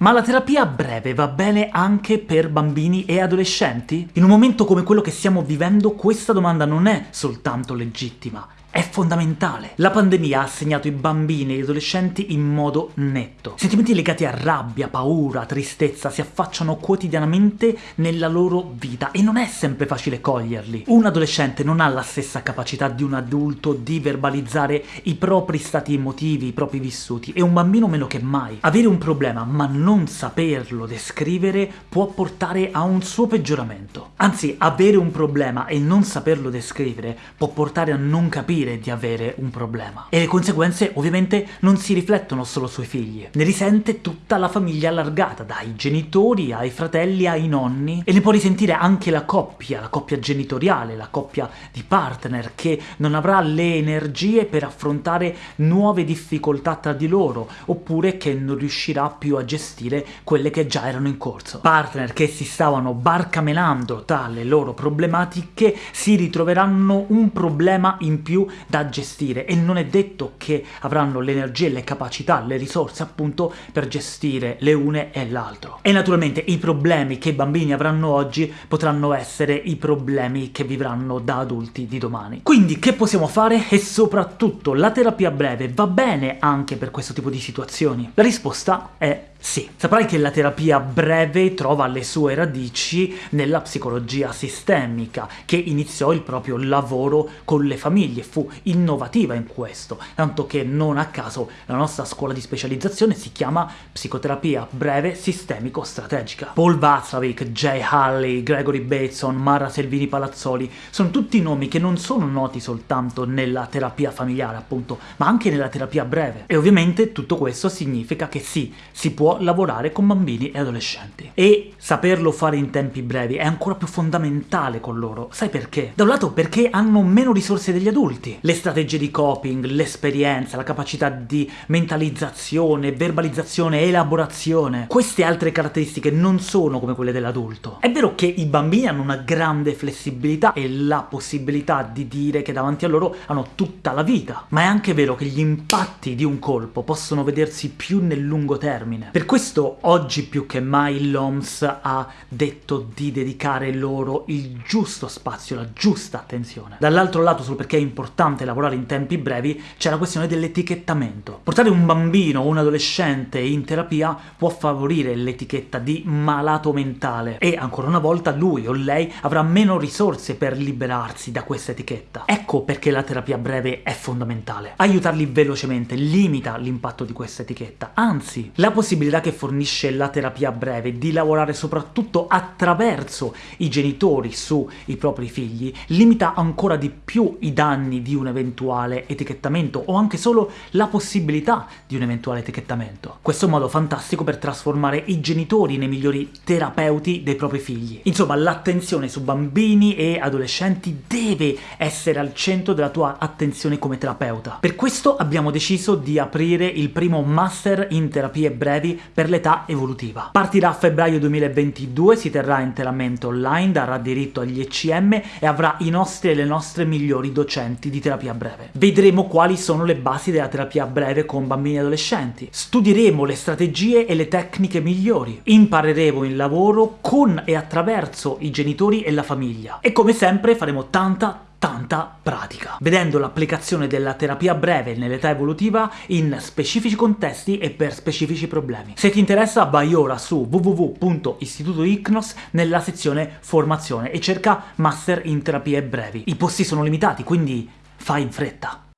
Ma la terapia breve va bene anche per bambini e adolescenti? In un momento come quello che stiamo vivendo questa domanda non è soltanto legittima, è fondamentale. La pandemia ha segnato i bambini e gli adolescenti in modo netto. Sentimenti legati a rabbia, paura, tristezza si affacciano quotidianamente nella loro vita e non è sempre facile coglierli. Un adolescente non ha la stessa capacità di un adulto di verbalizzare i propri stati emotivi, i propri vissuti, e un bambino meno che mai. Avere un problema ma non saperlo descrivere può portare a un suo peggioramento. Anzi, avere un problema e non saperlo descrivere può portare a non capire capire di avere un problema. E le conseguenze ovviamente non si riflettono solo sui figli, ne risente tutta la famiglia allargata, dai genitori ai fratelli ai nonni, e ne può risentire anche la coppia, la coppia genitoriale, la coppia di partner, che non avrà le energie per affrontare nuove difficoltà tra di loro, oppure che non riuscirà più a gestire quelle che già erano in corso. Partner che si stavano barcamenando tra le loro problematiche si ritroveranno un problema in più da gestire e non è detto che avranno le energie, le capacità, le risorse appunto per gestire le une e l'altro. E naturalmente i problemi che i bambini avranno oggi potranno essere i problemi che vivranno da adulti di domani. Quindi che possiamo fare? E soprattutto la terapia breve va bene anche per questo tipo di situazioni? La risposta è sì, saprai che la terapia breve trova le sue radici nella psicologia sistemica, che iniziò il proprio lavoro con le famiglie, fu innovativa in questo, tanto che non a caso la nostra scuola di specializzazione si chiama psicoterapia breve sistemico-strategica. Paul Václavic, Jay Halley, Gregory Bateson, Mara Selvini Palazzoli sono tutti nomi che non sono noti soltanto nella terapia familiare, appunto, ma anche nella terapia breve. E ovviamente tutto questo significa che sì, si lavorare con bambini e adolescenti. E saperlo fare in tempi brevi è ancora più fondamentale con loro. Sai perché? Da un lato perché hanno meno risorse degli adulti. Le strategie di coping, l'esperienza, la capacità di mentalizzazione, verbalizzazione, elaborazione. Queste altre caratteristiche non sono come quelle dell'adulto. È vero che i bambini hanno una grande flessibilità e la possibilità di dire che davanti a loro hanno tutta la vita, ma è anche vero che gli impatti di un colpo possono vedersi più nel lungo termine. Per questo oggi più che mai l'OMS ha detto di dedicare loro il giusto spazio, la giusta attenzione. Dall'altro lato, solo perché è importante lavorare in tempi brevi, c'è la questione dell'etichettamento. Portare un bambino o un adolescente in terapia può favorire l'etichetta di malato mentale, e ancora una volta lui o lei avrà meno risorse per liberarsi da questa etichetta. Ecco perché la terapia breve è fondamentale. Aiutarli velocemente limita l'impatto di questa etichetta, anzi, la possibilità possibilità che fornisce la terapia breve di lavorare soprattutto attraverso i genitori sui propri figli limita ancora di più i danni di un eventuale etichettamento o anche solo la possibilità di un eventuale etichettamento. Questo è un modo fantastico per trasformare i genitori nei migliori terapeuti dei propri figli. Insomma, l'attenzione su bambini e adolescenti deve essere al centro della tua attenzione come terapeuta. Per questo abbiamo deciso di aprire il primo master in terapie brevi per l'età evolutiva. Partirà a febbraio 2022, si terrà interamente online, darà diritto agli ECM e avrà i nostri e le nostre migliori docenti di terapia breve. Vedremo quali sono le basi della terapia breve con bambini e adolescenti, studieremo le strategie e le tecniche migliori, impareremo il lavoro con e attraverso i genitori e la famiglia, e come sempre faremo tanta tanta pratica, vedendo l'applicazione della terapia breve nell'età evolutiva in specifici contesti e per specifici problemi. Se ti interessa vai ora su www.istitutoicnos nella sezione formazione e cerca Master in terapie brevi. I posti sono limitati, quindi fai in fretta!